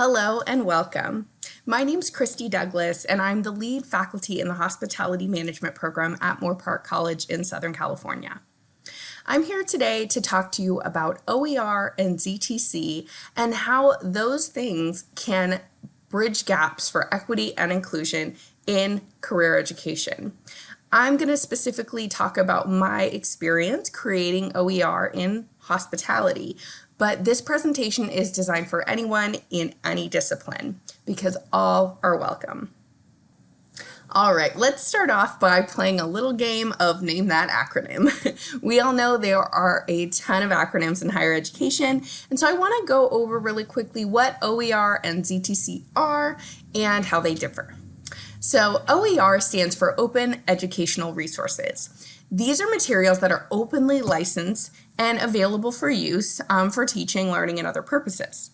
Hello and welcome. My name is Christy Douglas and I'm the lead faculty in the Hospitality Management program at Moorpark College in Southern California. I'm here today to talk to you about OER and ZTC and how those things can bridge gaps for equity and inclusion in career education. I'm going to specifically talk about my experience creating OER in hospitality, but this presentation is designed for anyone in any discipline because all are welcome. All right, let's start off by playing a little game of name that acronym. we all know there are a ton of acronyms in higher education, and so I want to go over really quickly what OER and ZTC are and how they differ. So OER stands for Open Educational Resources. These are materials that are openly licensed and available for use um, for teaching, learning, and other purposes.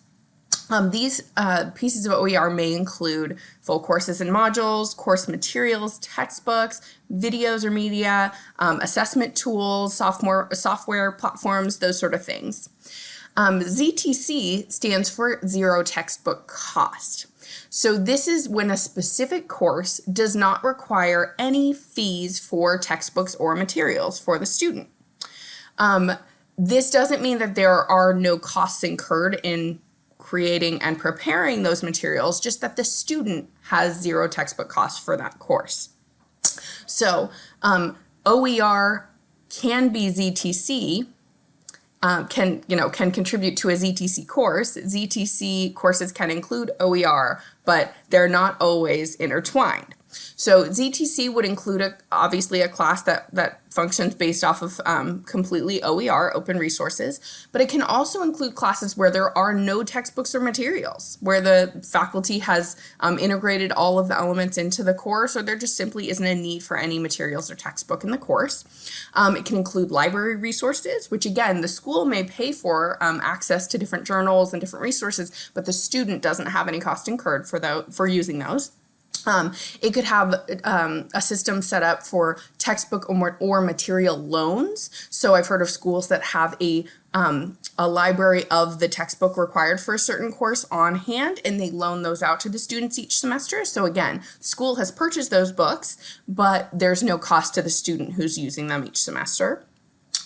Um, these uh, pieces of OER may include full courses and modules, course materials, textbooks, videos or media, um, assessment tools, software, software platforms, those sort of things. Um, ZTC stands for Zero Textbook Cost. So this is when a specific course does not require any fees for textbooks or materials for the student. Um, this doesn't mean that there are no costs incurred in creating and preparing those materials, just that the student has zero textbook costs for that course. So um, OER can be ZTC, um, can you know can contribute to a ZTC course. ZTC courses can include OER, but they're not always intertwined. So ZTC would include a, obviously a class that, that functions based off of um, completely OER, open resources, but it can also include classes where there are no textbooks or materials, where the faculty has um, integrated all of the elements into the course, or there just simply isn't a need for any materials or textbook in the course. Um, it can include library resources, which again, the school may pay for um, access to different journals and different resources, but the student doesn't have any cost incurred for, the, for using those. Um, it could have um, a system set up for textbook or, or, material loans. So I've heard of schools that have a, um, a library of the textbook required for a certain course on hand and they loan those out to the students each semester. So again, school has purchased those books, but there's no cost to the student who's using them each semester.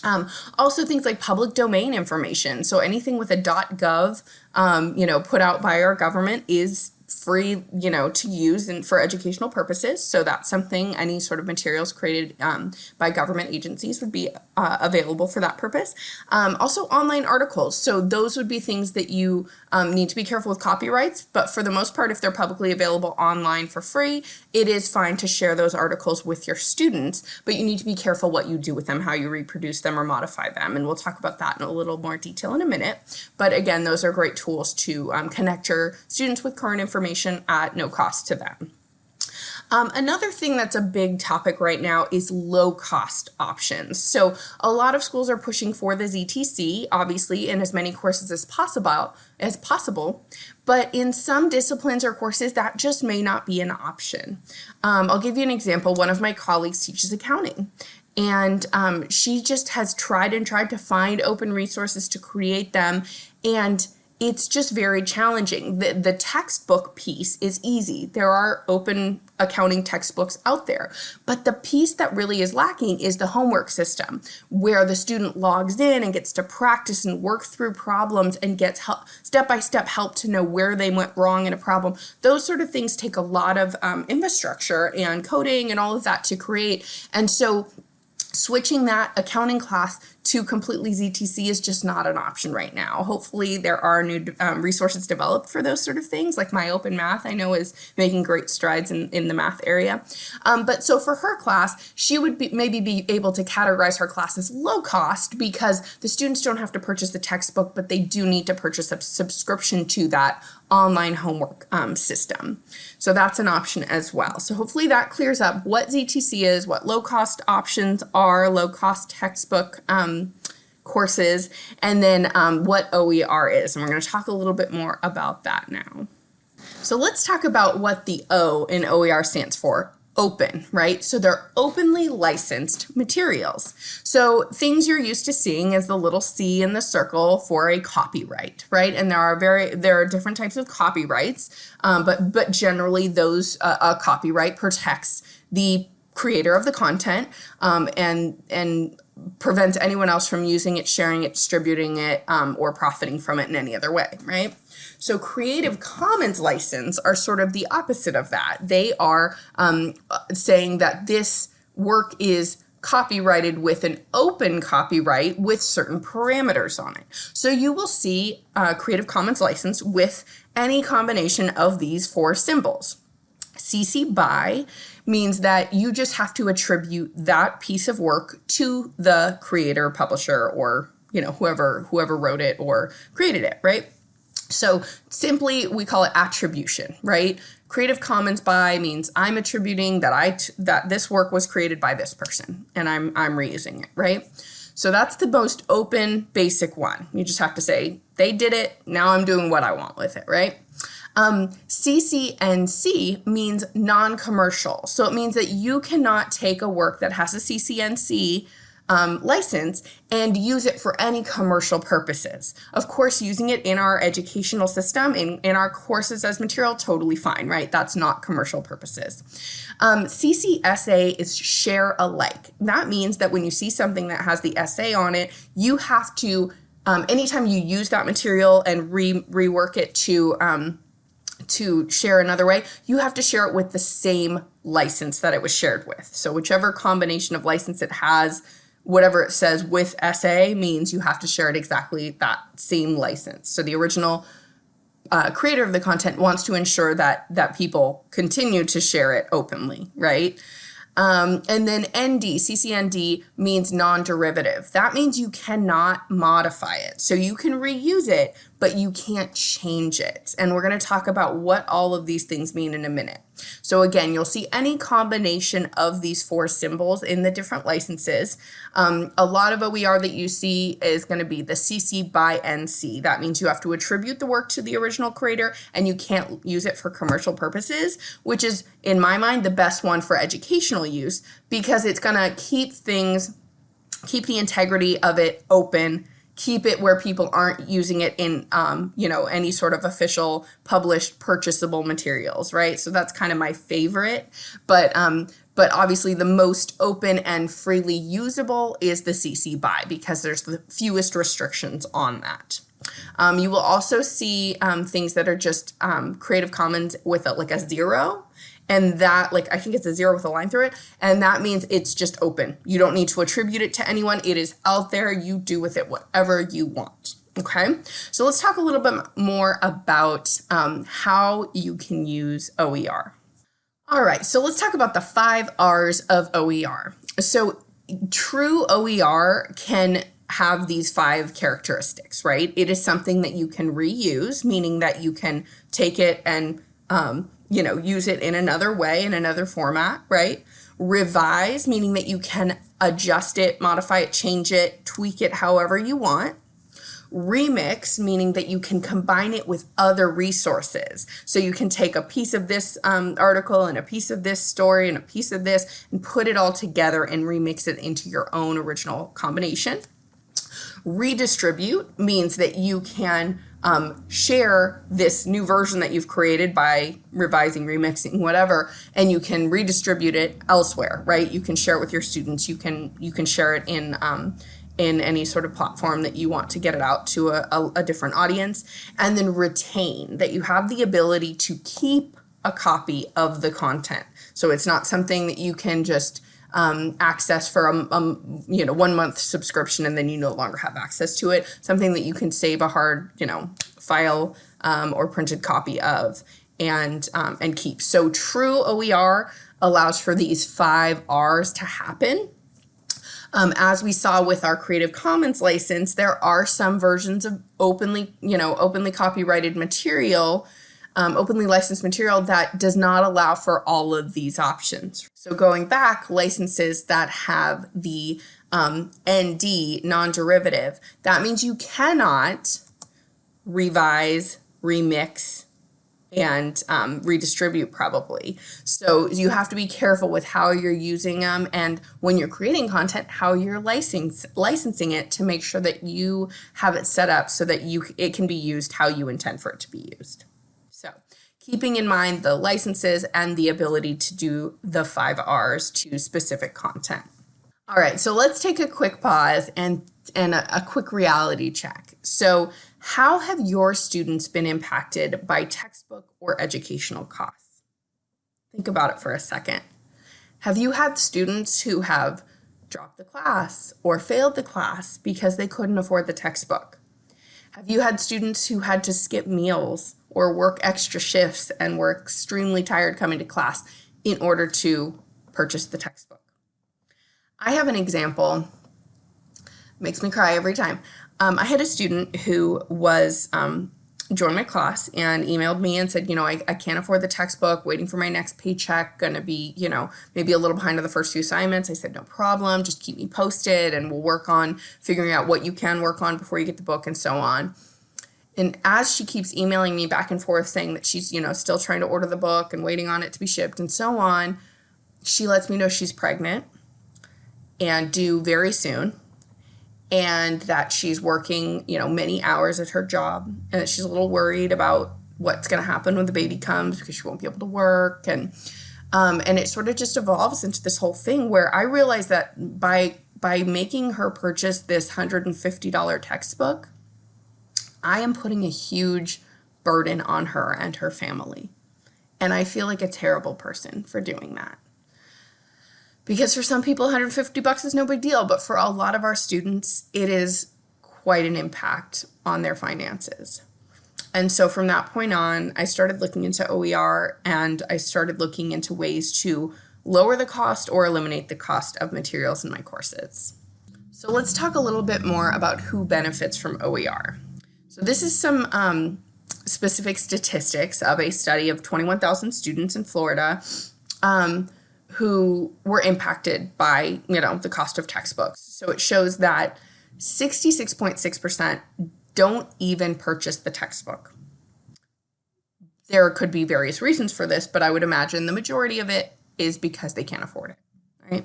Um, also things like public domain information. So anything with a .gov, um, you know, put out by our government is free, you know, to use and for educational purposes. So that's something any sort of materials created um, by government agencies would be uh, available for that purpose. Um, also online articles. So those would be things that you um, need to be careful with copyrights, but for the most part, if they're publicly available online for free, it is fine to share those articles with your students, but you need to be careful what you do with them, how you reproduce them or modify them. And we'll talk about that in a little more detail in a minute. But again, those are great tools to um, connect your students with current information information at no cost to them. Um, another thing that's a big topic right now is low cost options. So a lot of schools are pushing for the ZTC, obviously in as many courses as possible, as possible, but in some disciplines or courses that just may not be an option. Um, I'll give you an example. One of my colleagues teaches accounting and um, she just has tried and tried to find open resources to create them and it's just very challenging. The, the textbook piece is easy. There are open accounting textbooks out there. But the piece that really is lacking is the homework system, where the student logs in and gets to practice and work through problems and gets help, step-by-step help to know where they went wrong in a problem. Those sort of things take a lot of um, infrastructure and coding and all of that to create. And so switching that accounting class to completely ZTC is just not an option right now. Hopefully there are new um, resources developed for those sort of things, like My Open Math I know is making great strides in, in the math area. Um, but so for her class, she would be, maybe be able to categorize her class as low cost because the students don't have to purchase the textbook, but they do need to purchase a subscription to that online homework um, system. So that's an option as well. So hopefully that clears up what ZTC is, what low cost options are, low cost textbook um, courses, and then um, what OER is. And we're going to talk a little bit more about that now. So let's talk about what the O in OER stands for open, right? So they're openly licensed materials. So things you're used to seeing is the little C in the circle for a copyright, right? And there are very there are different types of copyrights, um, but but generally those uh, a copyright protects the creator of the content um, and and prevents anyone else from using it, sharing it, distributing it, um, or profiting from it in any other way, right? So Creative Commons license are sort of the opposite of that. They are um, saying that this work is copyrighted with an open copyright with certain parameters on it. So you will see a Creative Commons license with any combination of these four symbols. CC BY means that you just have to attribute that piece of work to the creator, publisher, or you know whoever whoever wrote it or created it, right? So simply we call it attribution, right? Creative Commons by means I'm attributing that I that this work was created by this person and I'm I'm reusing it, right? So that's the most open basic one. You just have to say they did it, now I'm doing what I want with it, right? Um, CCNC means non-commercial. So it means that you cannot take a work that has a CCNC um, license and use it for any commercial purposes. Of course, using it in our educational system, in, in our courses as material, totally fine, right? That's not commercial purposes. Um, CCSA is share alike. That means that when you see something that has the SA on it, you have to, um, anytime you use that material and re rework it to, um, to share another way, you have to share it with the same license that it was shared with. So whichever combination of license it has, whatever it says with SA means you have to share it exactly that same license. So the original uh, creator of the content wants to ensure that that people continue to share it openly, right? Um, and then ND, CCND means non-derivative. That means you cannot modify it. So you can reuse it, but you can't change it. And we're going to talk about what all of these things mean in a minute. So again, you'll see any combination of these four symbols in the different licenses. Um, a lot of OER that you see is going to be the CC by NC. That means you have to attribute the work to the original creator and you can't use it for commercial purposes, which is, in my mind, the best one for educational use because it's going to keep things, keep the integrity of it open keep it where people aren't using it in, um, you know, any sort of official published purchasable materials, right? So that's kind of my favorite. But um, but obviously the most open and freely usable is the CC BY because there's the fewest restrictions on that. Um, you will also see um, things that are just um, Creative Commons with a, like a zero and that like I think it's a zero with a line through it and that means it's just open. You don't need to attribute it to anyone. It is out there. You do with it whatever you want. Okay, so let's talk a little bit more about um, how you can use OER. All right, so let's talk about the five R's of OER. So true OER can have these five characteristics, right? It is something that you can reuse, meaning that you can take it and um, you know, use it in another way, in another format, right? Revise, meaning that you can adjust it, modify it, change it, tweak it however you want. Remix, meaning that you can combine it with other resources. So you can take a piece of this um, article and a piece of this story and a piece of this and put it all together and remix it into your own original combination. Redistribute means that you can um, share this new version that you've created by revising, remixing, whatever, and you can redistribute it elsewhere, right? You can share it with your students. You can you can share it in um, in any sort of platform that you want to get it out to a, a, a different audience, and then retain that you have the ability to keep a copy of the content. So it's not something that you can just um, access for a, a, you know one month subscription and then you no longer have access to it. Something that you can save a hard you know file um, or printed copy of and um, and keep. So true OER allows for these five R's to happen. Um, as we saw with our Creative Commons license, there are some versions of openly, you know, openly copyrighted material um, openly licensed material that does not allow for all of these options. So going back, licenses that have the um, ND, non-derivative, that means you cannot revise, remix, and um, redistribute probably. So you have to be careful with how you're using them and when you're creating content, how you're license, licensing it to make sure that you have it set up so that you it can be used how you intend for it to be used. Keeping in mind the licenses and the ability to do the five R's to specific content. All right, so let's take a quick pause and, and a, a quick reality check. So how have your students been impacted by textbook or educational costs? Think about it for a second. Have you had students who have dropped the class or failed the class because they couldn't afford the textbook? Have you had students who had to skip meals or work extra shifts and were extremely tired coming to class in order to purchase the textbook? I have an example, makes me cry every time. Um, I had a student who was um, joined my class and emailed me and said, you know, I, I can't afford the textbook, waiting for my next paycheck, gonna be, you know, maybe a little behind on the first few assignments. I said, no problem, just keep me posted and we'll work on figuring out what you can work on before you get the book and so on. And as she keeps emailing me back and forth saying that she's, you know, still trying to order the book and waiting on it to be shipped and so on, she lets me know she's pregnant and due very soon and that she's working, you know, many hours at her job and that she's a little worried about what's going to happen when the baby comes because she won't be able to work and um, and it sort of just evolves into this whole thing where I realized that by by making her purchase this $150 textbook, I am putting a huge burden on her and her family. And I feel like a terrible person for doing that. Because for some people 150 bucks is no big deal but for a lot of our students it is quite an impact on their finances. And so from that point on i started looking into oer and i started looking into ways to lower the cost or eliminate the cost of materials in my courses. So let's talk a little bit more about who benefits from oer so this is some um, specific statistics of a study of 21,000 students in florida um, who were impacted by, you know, the cost of textbooks. So it shows that 66.6% don't even purchase the textbook. There could be various reasons for this, but I would imagine the majority of it is because they can't afford it, right?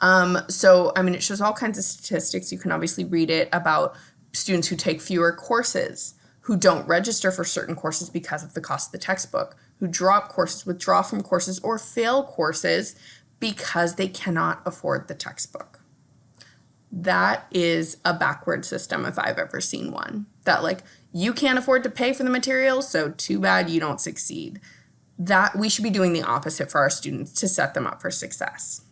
Um, so, I mean, it shows all kinds of statistics. You can obviously read it about students who take fewer courses, who don't register for certain courses because of the cost of the textbook, who drop courses, withdraw from courses, or fail courses because they cannot afford the textbook. That is a backward system if I've ever seen one. That like, you can't afford to pay for the materials, so too bad you don't succeed. That we should be doing the opposite for our students to set them up for success.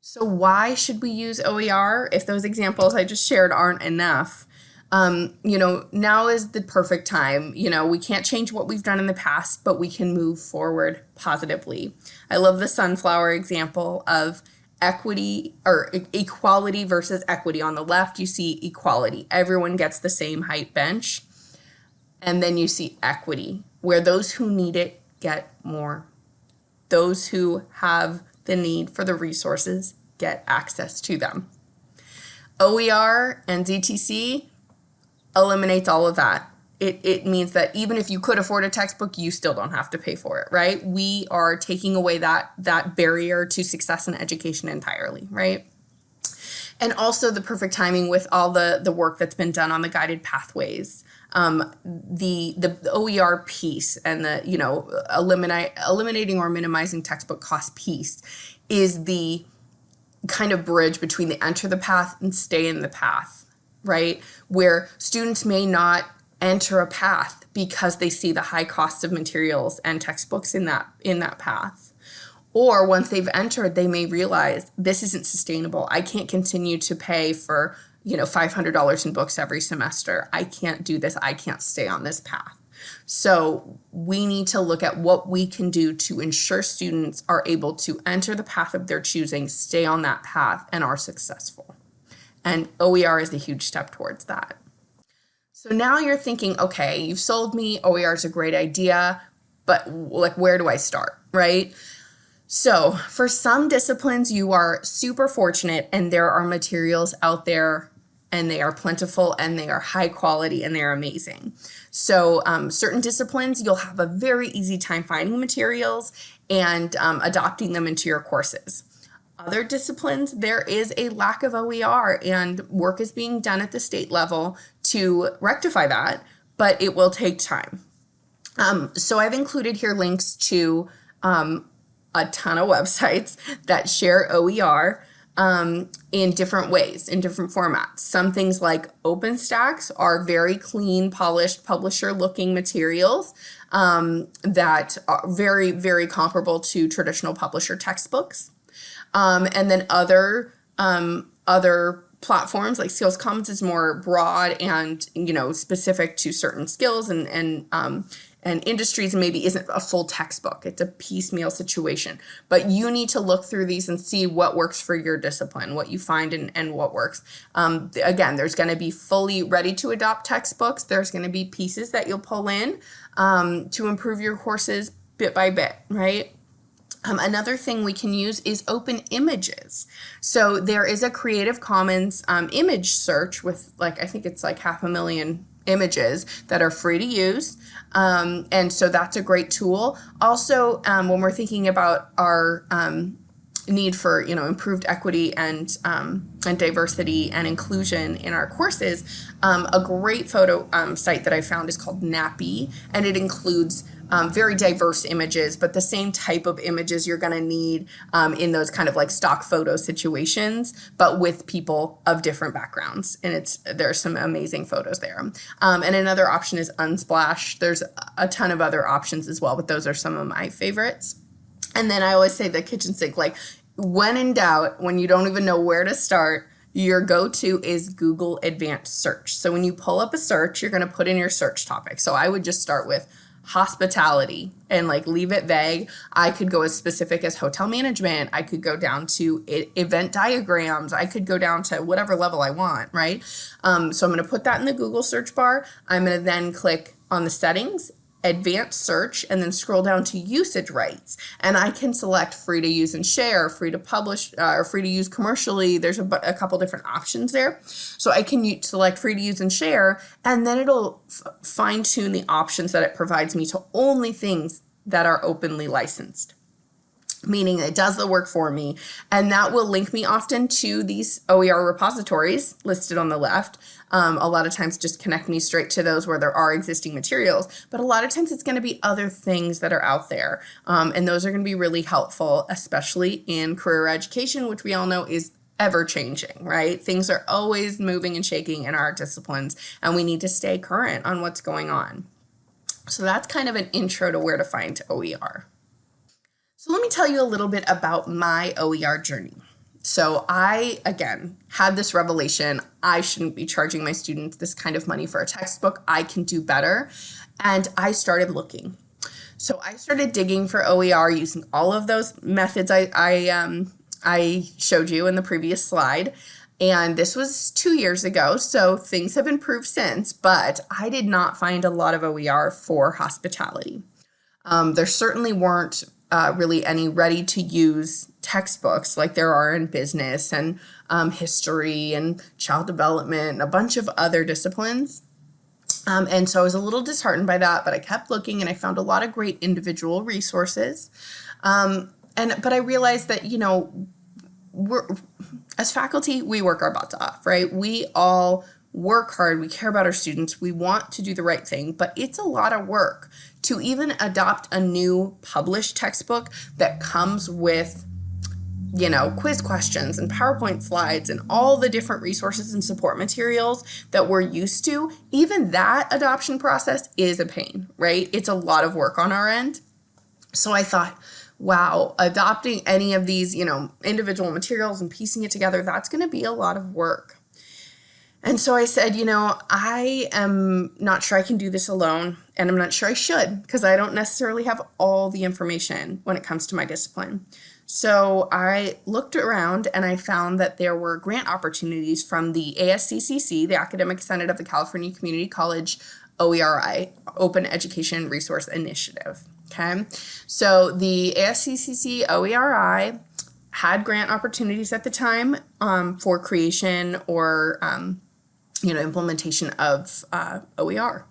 So why should we use OER if those examples I just shared aren't enough? Um, you know, now is the perfect time. You know, we can't change what we've done in the past, but we can move forward positively. I love the sunflower example of equity or equality versus equity. On the left, you see equality. Everyone gets the same height bench. And then you see equity, where those who need it get more. Those who have the need for the resources get access to them. OER and ZTC eliminates all of that. It, it means that even if you could afford a textbook, you still don't have to pay for it, right? We are taking away that that barrier to success in education entirely, right? And also the perfect timing with all the the work that's been done on the guided pathways. Um, the the OER piece and the you know eliminate eliminating or minimizing textbook cost piece is the kind of bridge between the enter the path and stay in the path right? Where students may not enter a path because they see the high cost of materials and textbooks in that in that path. Or once they've entered, they may realize this isn't sustainable. I can't continue to pay for, you know, $500 in books every semester. I can't do this. I can't stay on this path. So we need to look at what we can do to ensure students are able to enter the path of their choosing, stay on that path, and are successful. And OER is a huge step towards that. So now you're thinking, okay, you've sold me, OER is a great idea, but like where do I start, right? So for some disciplines, you are super fortunate and there are materials out there and they are plentiful and they are high quality and they're amazing. So um, certain disciplines, you'll have a very easy time finding materials and um, adopting them into your courses. Other disciplines, there is a lack of OER and work is being done at the state level to rectify that, but it will take time. Um, so I've included here links to um, a ton of websites that share OER um, in different ways, in different formats. Some things like OpenStax are very clean, polished, publisher-looking materials um, that are very, very comparable to traditional publisher textbooks. Um, and then other um, other platforms like Skills Commons is more broad and you know specific to certain skills and and um, and industries and maybe isn't a full textbook. It's a piecemeal situation. But you need to look through these and see what works for your discipline, what you find and, and what works. Um, again, there's going to be fully ready to adopt textbooks. There's going to be pieces that you'll pull in um, to improve your courses bit by bit, right? Um, another thing we can use is open images. So there is a Creative Commons um, image search with like, I think it's like half a million images that are free to use. Um, and so that's a great tool. Also, um, when we're thinking about our um, need for you know improved equity and um, and diversity and inclusion in our courses, um, a great photo um, site that I found is called Nappy, and it includes um, very diverse images, but the same type of images you're going to need um, in those kind of like stock photo situations, but with people of different backgrounds. And it's there's some amazing photos there. Um, and another option is Unsplash. There's a ton of other options as well, but those are some of my favorites. And then I always say the kitchen sink, like when in doubt, when you don't even know where to start, your go-to is Google Advanced Search. So when you pull up a search, you're going to put in your search topic. So I would just start with hospitality and like leave it vague. I could go as specific as hotel management. I could go down to event diagrams. I could go down to whatever level I want, right? Um, so I'm going to put that in the Google search bar. I'm going to then click on the settings advanced search and then scroll down to usage rights and I can select free to use and share, free to publish, uh, or free to use commercially. There's a, a couple different options there. So I can select free to use and share and then it'll fine tune the options that it provides me to only things that are openly licensed meaning it does the work for me. And that will link me often to these OER repositories listed on the left. Um, a lot of times just connect me straight to those where there are existing materials, but a lot of times it's going to be other things that are out there. Um, and those are going to be really helpful, especially in career education, which we all know is ever changing, right? Things are always moving and shaking in our disciplines, and we need to stay current on what's going on. So that's kind of an intro to where to find OER. So let me tell you a little bit about my OER journey. So I, again, had this revelation. I shouldn't be charging my students this kind of money for a textbook. I can do better. And I started looking. So I started digging for OER using all of those methods I, I, um, I showed you in the previous slide. And this was two years ago, so things have improved since, but I did not find a lot of OER for hospitality. Um, there certainly weren't uh, really any ready to use textbooks like there are in business and um, history and child development and a bunch of other disciplines. Um, and so I was a little disheartened by that, but I kept looking and I found a lot of great individual resources. Um, and but I realized that, you know, we're as faculty, we work our butts off, right? We all work hard, we care about our students, we want to do the right thing, but it's a lot of work to even adopt a new published textbook that comes with you know, quiz questions and PowerPoint slides and all the different resources and support materials that we're used to, even that adoption process is a pain, right? It's a lot of work on our end. So I thought, wow, adopting any of these, you know, individual materials and piecing it together, that's going to be a lot of work. And so I said, you know, I am not sure I can do this alone, and I'm not sure I should because I don't necessarily have all the information when it comes to my discipline. So I looked around and I found that there were grant opportunities from the ASCCC, the Academic Senate of the California Community College OERI, Open Education Resource Initiative. Okay, so the ASCCC OERI had grant opportunities at the time um, for creation or um, you know, implementation of uh, OER.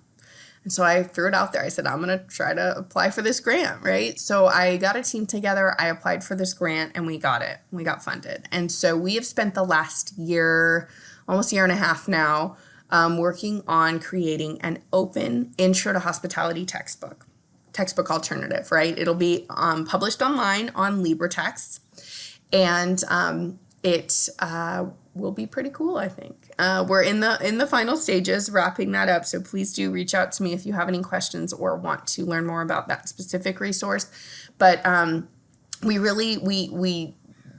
And so I threw it out there. I said, I'm going to try to apply for this grant, right? So I got a team together. I applied for this grant and we got it. We got funded. And so we have spent the last year, almost a year and a half now, um, working on creating an open intro to hospitality textbook, textbook alternative, right? It'll be um, published online on LibreText. And um, it uh, will be pretty cool, I think. Uh, we're in the in the final stages, wrapping that up. So please do reach out to me if you have any questions or want to learn more about that specific resource. But um, we really we we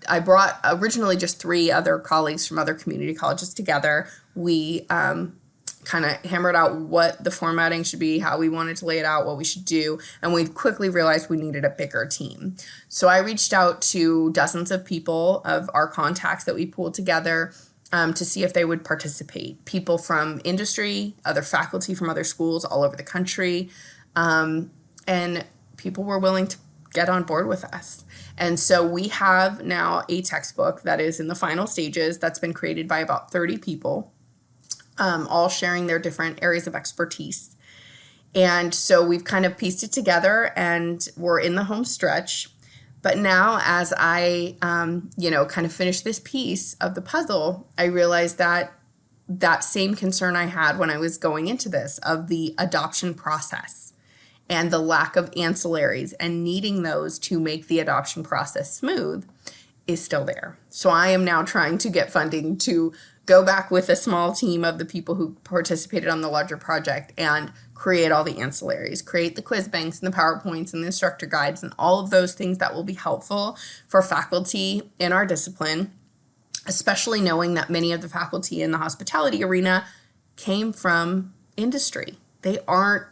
I brought originally just three other colleagues from other community colleges together. We um, kind of hammered out what the formatting should be, how we wanted to lay it out, what we should do, and we quickly realized we needed a bigger team. So I reached out to dozens of people of our contacts that we pulled together um, to see if they would participate. People from industry, other faculty from other schools all over the country, um, and people were willing to get on board with us. And so we have now a textbook that is in the final stages that's been created by about 30 people um, all sharing their different areas of expertise. And so we've kind of pieced it together and we're in the home stretch. But now, as I, um, you know, kind of finish this piece of the puzzle, I realized that that same concern I had when I was going into this of the adoption process and the lack of ancillaries and needing those to make the adoption process smooth is still there. So I am now trying to get funding to go back with a small team of the people who participated on the larger project and create all the ancillaries, create the quiz banks and the PowerPoints and the instructor guides and all of those things that will be helpful for faculty in our discipline, especially knowing that many of the faculty in the hospitality arena came from industry. They aren't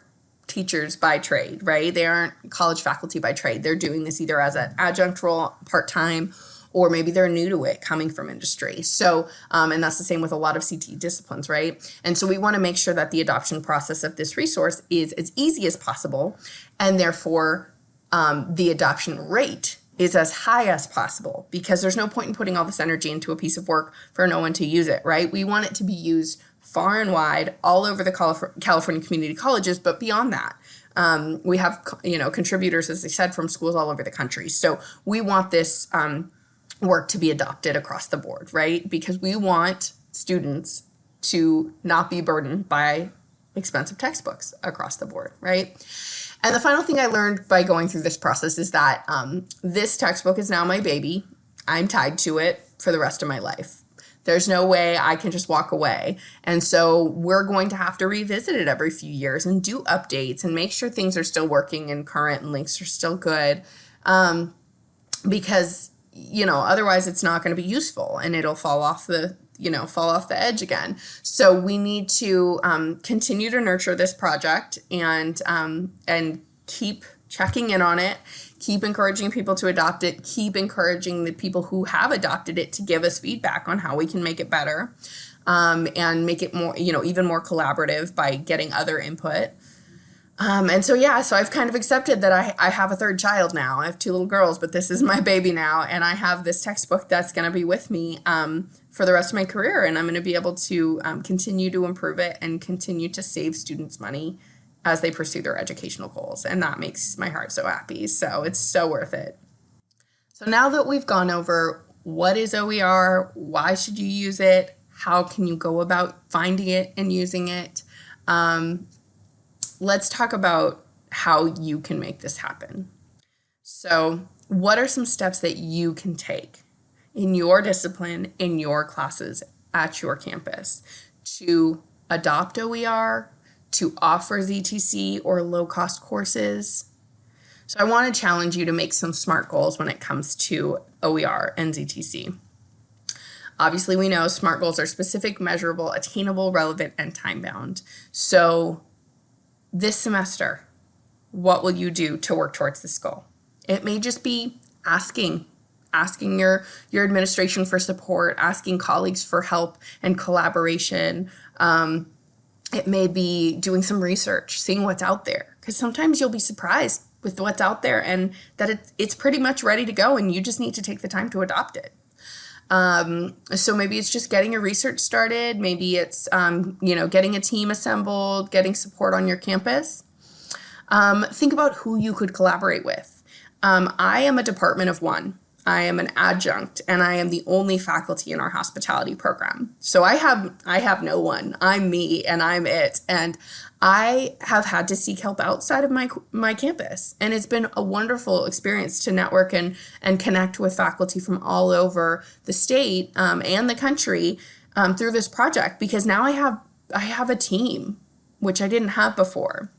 teachers by trade, right? They aren't college faculty by trade. They're doing this either as an adjunct role, part-time, or maybe they're new to it coming from industry. So, um, and that's the same with a lot of CT disciplines, right? And so we want to make sure that the adoption process of this resource is as easy as possible, and therefore um, the adoption rate is as high as possible because there's no point in putting all this energy into a piece of work for no one to use it, right? We want it to be used far and wide all over the California community colleges, but beyond that. Um, we have, you know, contributors, as I said, from schools all over the country. So we want this um, work to be adopted across the board, right? Because we want students to not be burdened by expensive textbooks across the board, right? And the final thing I learned by going through this process is that um, this textbook is now my baby. I'm tied to it for the rest of my life. There's no way I can just walk away. And so we're going to have to revisit it every few years and do updates and make sure things are still working and current and links are still good. Um, because you know, otherwise it's not going to be useful and it'll fall off the, you know, fall off the edge again. So we need to um, continue to nurture this project and, um, and keep checking in on it, keep encouraging people to adopt it, keep encouraging the people who have adopted it to give us feedback on how we can make it better um, and make it more, you know, even more collaborative by getting other input. Um, and so, yeah, so I've kind of accepted that I, I have a third child now. I have two little girls, but this is my baby now. And I have this textbook that's going to be with me um, for the rest of my career. And I'm going to be able to um, continue to improve it and continue to save students money as they pursue their educational goals. And that makes my heart so happy. So it's so worth it. So now that we've gone over what is OER, why should you use it, how can you go about finding it and using it, um, let's talk about how you can make this happen. So, what are some steps that you can take in your discipline, in your classes, at your campus to adopt OER, to offer ZTC or low cost courses? So, I want to challenge you to make some SMART goals when it comes to OER and ZTC. Obviously, we know SMART goals are specific, measurable, attainable, relevant, and time bound. So, this semester, what will you do to work towards this goal? It may just be asking, asking your, your administration for support, asking colleagues for help and collaboration. Um, it may be doing some research, seeing what's out there, because sometimes you'll be surprised with what's out there and that it, it's pretty much ready to go and you just need to take the time to adopt it. Um, so maybe it's just getting your research started. Maybe it's, um, you know, getting a team assembled, getting support on your campus. Um, think about who you could collaborate with. Um, I am a department of one. I am an adjunct and I am the only faculty in our hospitality program. So I have I have no one. I'm me and I'm it. And I have had to seek help outside of my my campus. And it's been a wonderful experience to network and and connect with faculty from all over the state um, and the country um, through this project because now I have I have a team, which I didn't have before.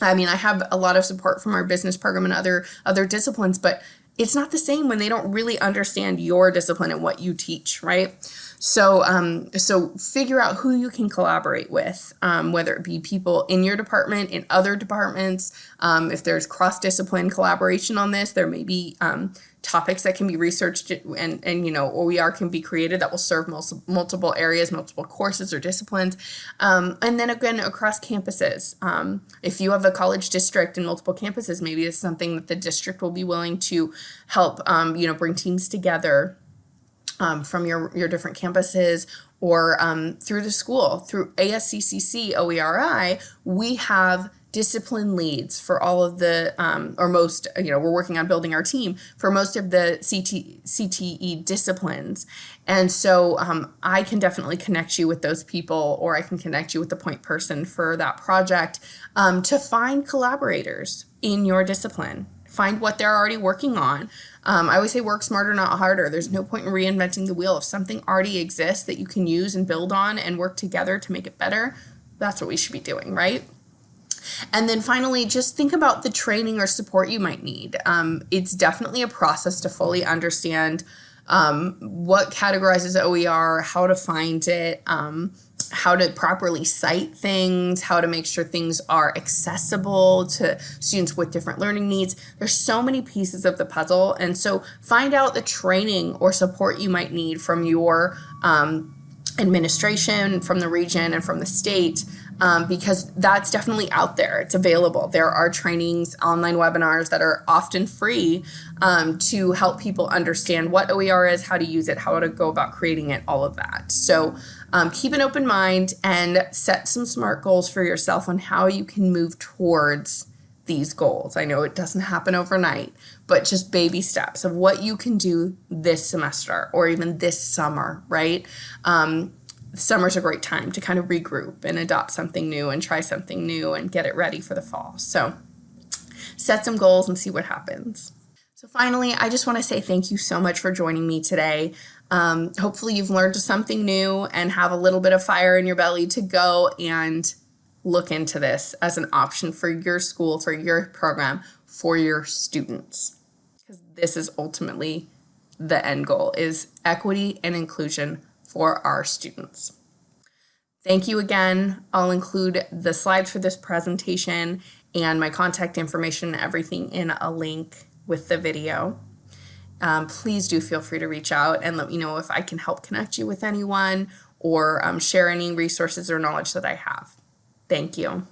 I mean, I have a lot of support from our business program and other other disciplines, but it's not the same when they don't really understand your discipline and what you teach, right? So, um, so figure out who you can collaborate with, um, whether it be people in your department, in other departments. Um, if there's cross-discipline collaboration on this, there may be um, topics that can be researched and, and you know OER can be created that will serve multiple areas, multiple courses or disciplines. Um, and then again, across campuses. Um, if you have a college district and multiple campuses, maybe it's something that the district will be willing to help, you know, bring teams together um, from your, your different campuses or um, through the school. Through ASCCC OERI, we have discipline leads for all of the, um, or most, you know, we're working on building our team for most of the CT, CTE disciplines. And so um, I can definitely connect you with those people or I can connect you with the point person for that project um, to find collaborators in your discipline find what they're already working on. Um, I always say work smarter, not harder. There's no point in reinventing the wheel. If something already exists that you can use and build on and work together to make it better, that's what we should be doing, right? And then finally, just think about the training or support you might need. Um, it's definitely a process to fully understand um, what categorizes OER, how to find it, um, how to properly cite things, how to make sure things are accessible to students with different learning needs. There's so many pieces of the puzzle. And so find out the training or support you might need from your um, administration, from the region, and from the state um, because that's definitely out there. It's available. There are trainings, online webinars that are often free um, to help people understand what OER is, how to use it, how to go about creating it, all of that. So um, keep an open mind and set some SMART goals for yourself on how you can move towards these goals. I know it doesn't happen overnight, but just baby steps of what you can do this semester or even this summer, right? Um, summer's a great time to kind of regroup and adopt something new and try something new and get it ready for the fall. So set some goals and see what happens. So finally, I just want to say thank you so much for joining me today. Um, hopefully you've learned something new and have a little bit of fire in your belly to go and look into this as an option for your school, for your program, for your students. Because this is ultimately the end goal is equity and inclusion for our students. Thank you again. I'll include the slides for this presentation and my contact information and everything in a link with the video. Um, please do feel free to reach out and let me know if I can help connect you with anyone or um, share any resources or knowledge that I have. Thank you.